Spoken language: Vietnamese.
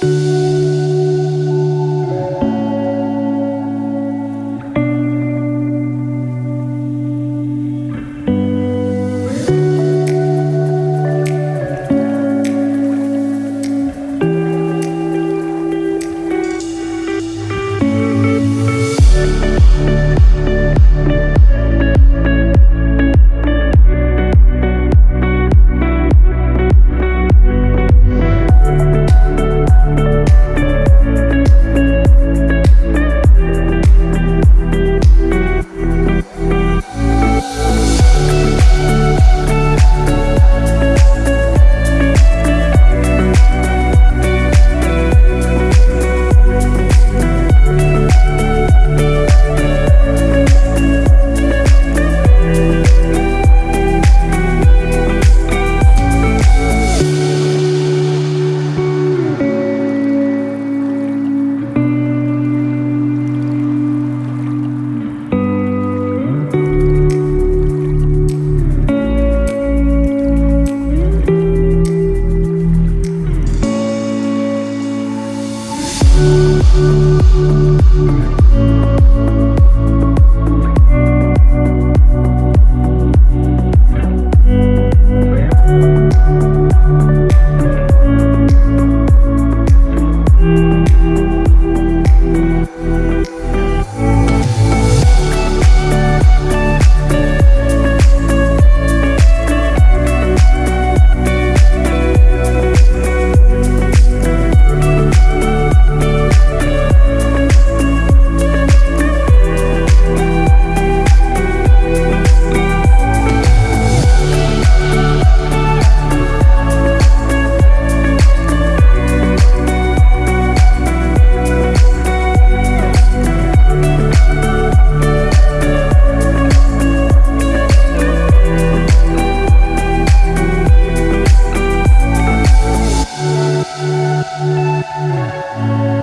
Thank うん